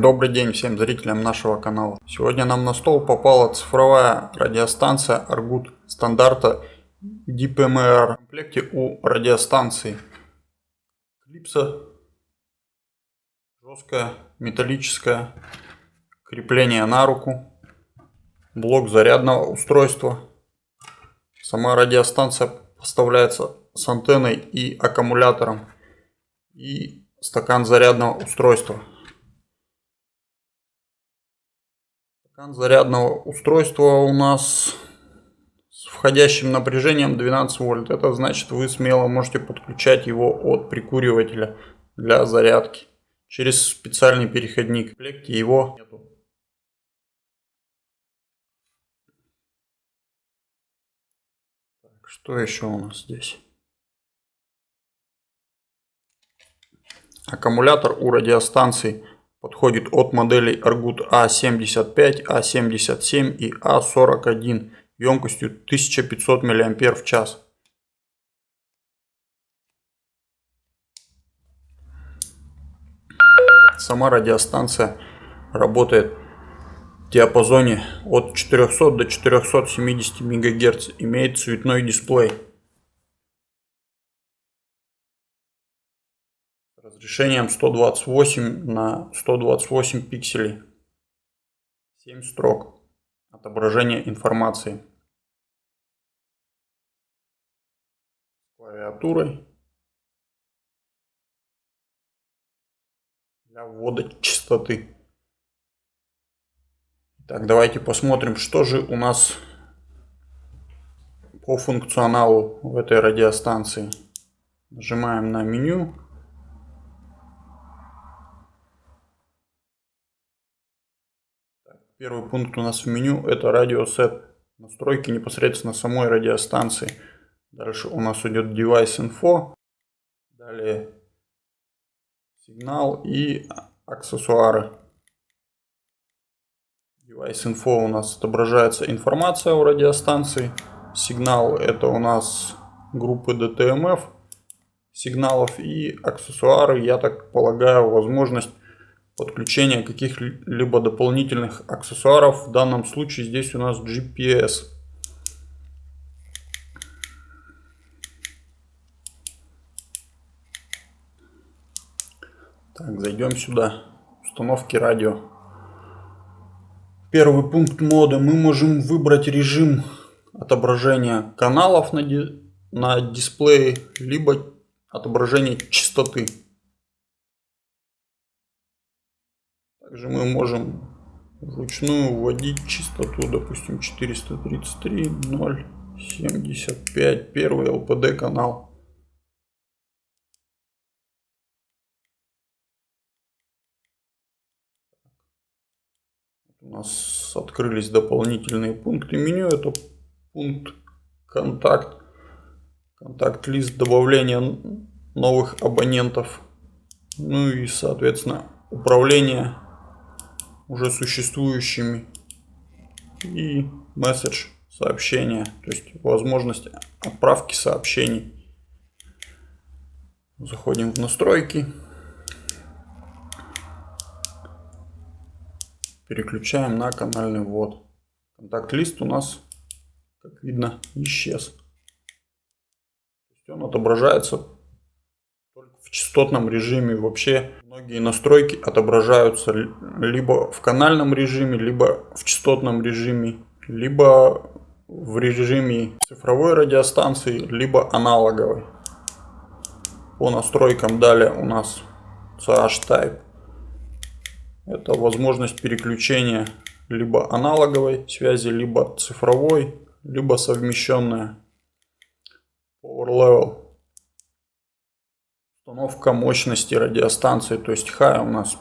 Добрый день всем зрителям нашего канала. Сегодня нам на стол попала цифровая радиостанция Argut стандарта DPMR. В комплекте у радиостанции клипса жесткая металлическое крепление на руку, блок зарядного устройства. Сама радиостанция поставляется с антенной и аккумулятором и стакан зарядного устройства. Стакан зарядного устройства у нас с входящим напряжением 12 вольт. Это значит вы смело можете подключать его от прикуривателя для зарядки через специальный переходник. В комплекте его нету. Что еще у нас здесь? Аккумулятор у радиостанций подходит от моделей Argut A75, A77 и A41 емкостью 1500 мАч. Сама радиостанция работает в диапазоне от 400 до 470 МГц, имеет цветной дисплей. Разрешением 128 на 128 пикселей. 7 строк. Отображение информации. Клавиатурой. Для ввода частоты. Так, давайте посмотрим, что же у нас по функционалу в этой радиостанции. Нажимаем на меню. Первый пункт у нас в меню это радиосет. Настройки непосредственно самой радиостанции. Дальше у нас идет Device Info. Далее сигнал и аксессуары. Device Info у нас отображается информация о радиостанции. Сигнал это у нас группы DTMF сигналов и аксессуары, я так полагаю, возможность подключения каких-либо дополнительных аксессуаров. В данном случае здесь у нас GPS. Так, зайдем сюда. Установки радио. Первый пункт мода. Мы можем выбрать режим отображения каналов на, ди на дисплее, либо отображение частоты. Также мы можем вручную вводить частоту, допустим, 433, 0, 75, первый LPD канал. У нас открылись дополнительные пункты меню. Это пункт контакт, контакт-лист добавления новых абонентов. Ну и, соответственно, управление уже существующими и месседж сообщения, то есть возможность отправки сообщений. Заходим в настройки. Переключаем на канальный ввод. Контакт-лист у нас, как видно, исчез. Он отображается частотном режиме вообще многие настройки отображаются либо в канальном режиме, либо в частотном режиме, либо в режиме цифровой радиостанции, либо аналоговой. По настройкам далее у нас CH Type. Это возможность переключения либо аналоговой связи, либо цифровой, либо совмещенная. Power Level Установка мощности радиостанции, то есть high у нас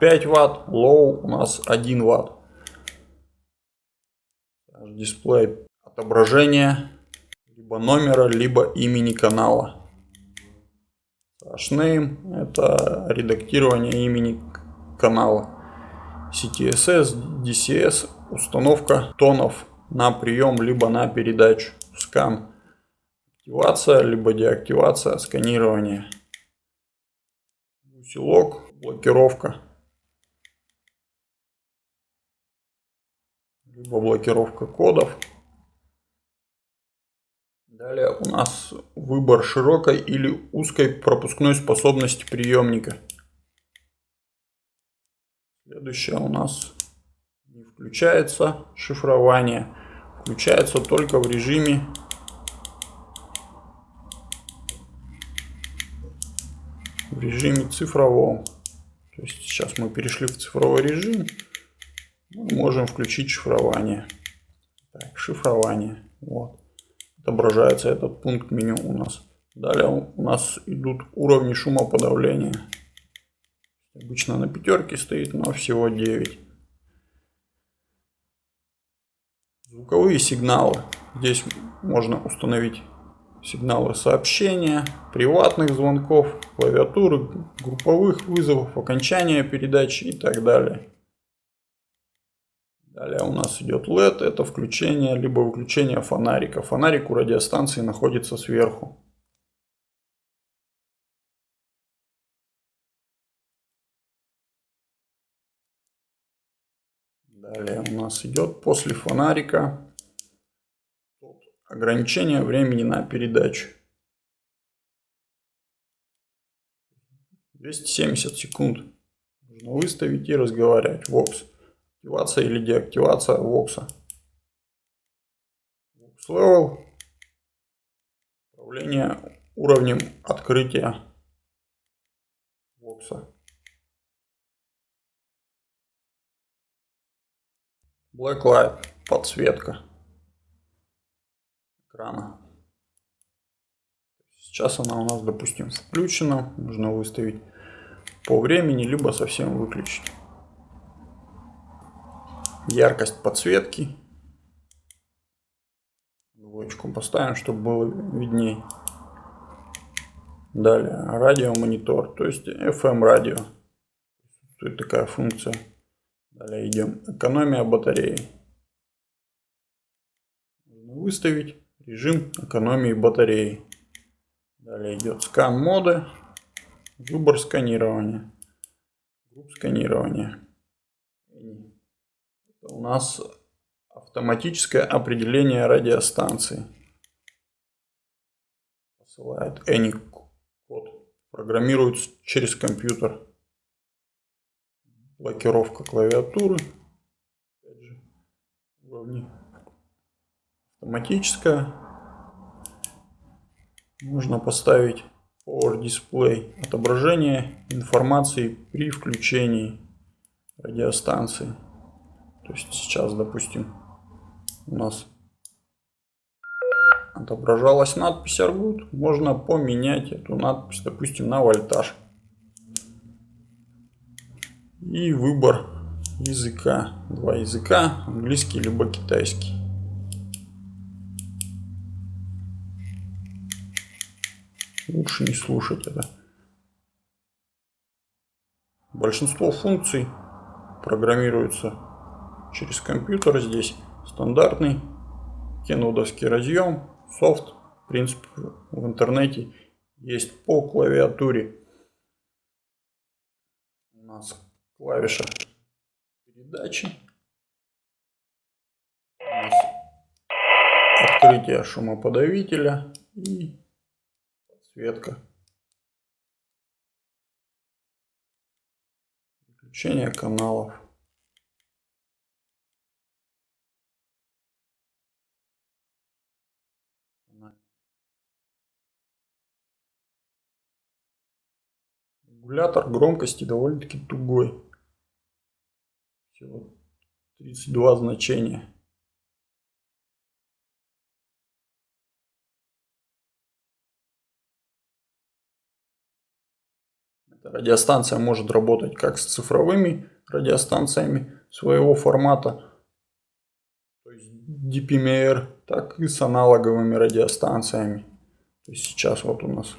5 ватт, low у нас 1 ватт. Дисплей отображение либо номера, либо имени канала. Hashname это редактирование имени канала. CTSS, DCS, установка тонов на прием, либо на передачу. Скан. Активация, либо деактивация, сканирование узелок, блокировка. Либо блокировка кодов. Далее у нас выбор широкой или узкой пропускной способности приемника. Следующее у нас не включается шифрование. Включается только в режиме в режиме цифровом. То есть сейчас мы перешли в цифровой режим. Мы можем включить шифрование. Так, шифрование. Вот. Отображается этот пункт меню у нас. Далее у нас идут уровни шумоподавления. Обычно на пятерке стоит, но всего 9. Звуковые сигналы. Здесь можно установить сигналы сообщения, приватных звонков, клавиатуры, групповых вызовов, окончания передачи и так далее. Далее у нас идет LED, это включение либо выключение фонарика. Фонарик у радиостанции находится сверху. Далее у нас идет после фонарика ограничение времени на передачу. 270 секунд. Нужно выставить и разговаривать. Vox. Активация или деактивация Vox. Vox Level. Управление уровнем открытия Vox. Blacklight, подсветка экрана. Сейчас она у нас, допустим, включена. Нужно выставить по времени, либо совсем выключить. Яркость подсветки. Двоечку поставим, чтобы было видней. Далее радиомонитор, то есть FM радио. Тут такая функция. Далее идем. Экономия батареи. Нужно выставить режим экономии батареи. Далее идет scan mode. Выбор сканирования. Групп сканирования. Это у нас автоматическое определение радиостанции. Посылает ANI код. Программируется через компьютер блокировка клавиатуры. Опять же, уровни. Автоматическая. Нужно поставить Power Display. Отображение информации при включении радиостанции. То есть сейчас, допустим, у нас отображалась надпись Аргут. Можно поменять эту надпись, допустим, на вольтаж и выбор языка. Два языка, английский либо китайский. Лучше не слушать это. Большинство функций программируется через компьютер. Здесь стандартный кенодовский разъем, софт. В принципе, в интернете есть по клавиатуре. У нас клавиша передачи. Открытие шумоподавителя и подсветка. Включение каналов. Регулятор громкости довольно-таки тугой. Всего 32 значения. Радиостанция может работать как с цифровыми радиостанциями своего формата, то есть DPMR, так и с аналоговыми радиостанциями. То есть сейчас вот у нас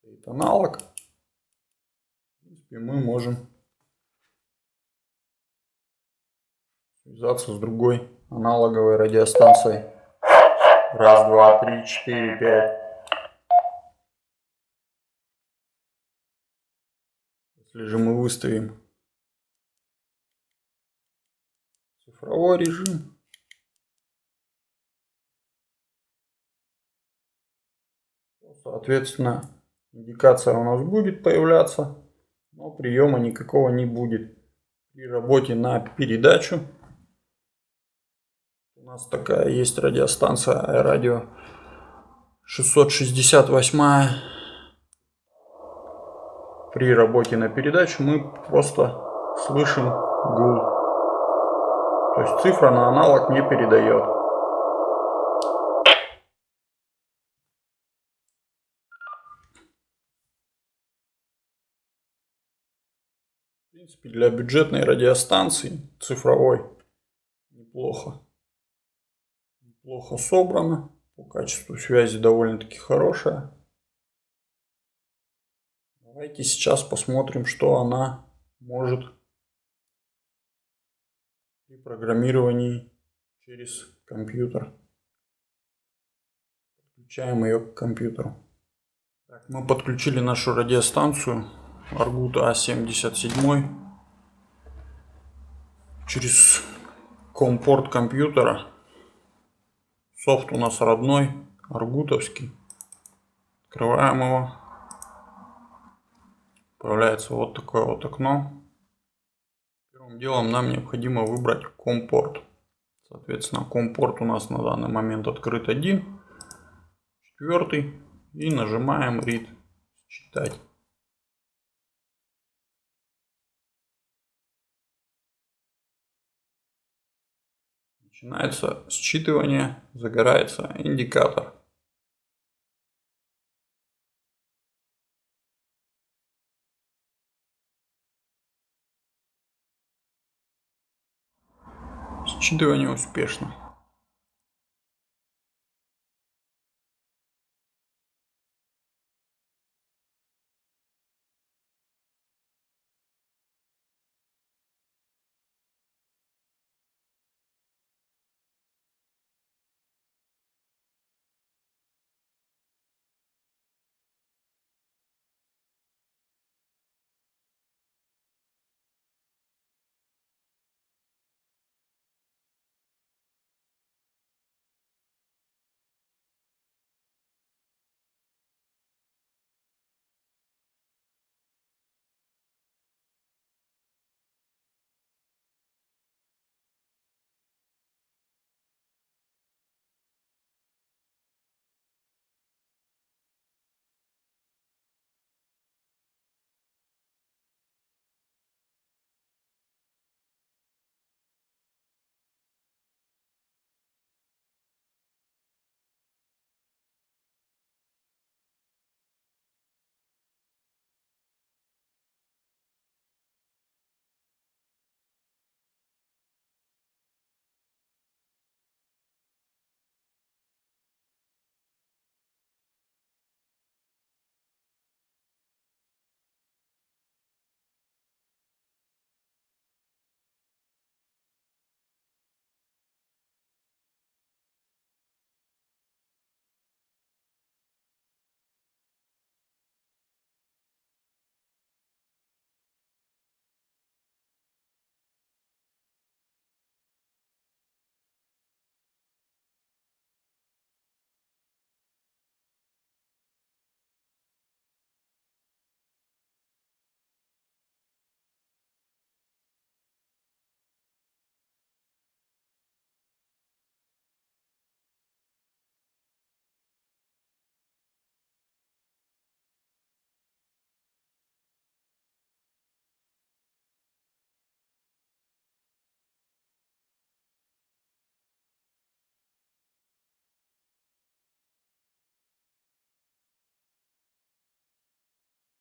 стоит аналог и мы можем связаться с другой аналоговой радиостанцией. Раз, два, три, четыре, пять. Если же мы выставим цифровой режим. Соответственно, индикация у нас будет появляться, но приема никакого не будет. При работе на передачу у нас такая есть радиостанция радио 668 при работе на передачу мы просто слышим гул. То есть цифра на аналог не передает. В принципе, для бюджетной радиостанции цифровой неплохо. Неплохо собрано. По качеству связи довольно-таки хорошая. Давайте сейчас посмотрим, что она может при программировании через компьютер. Подключаем ее к компьютеру. Так, мы подключили нашу радиостанцию Argut A77 через компорт компьютера. Софт у нас родной, аргутовский. Открываем его. Появляется вот такое вот окно. Первым делом нам необходимо выбрать компорт. Соответственно, компорт у нас на данный момент открыт один, четвертый. И нажимаем read, читать. Начинается считывание, загорается индикатор. Считывание успешно.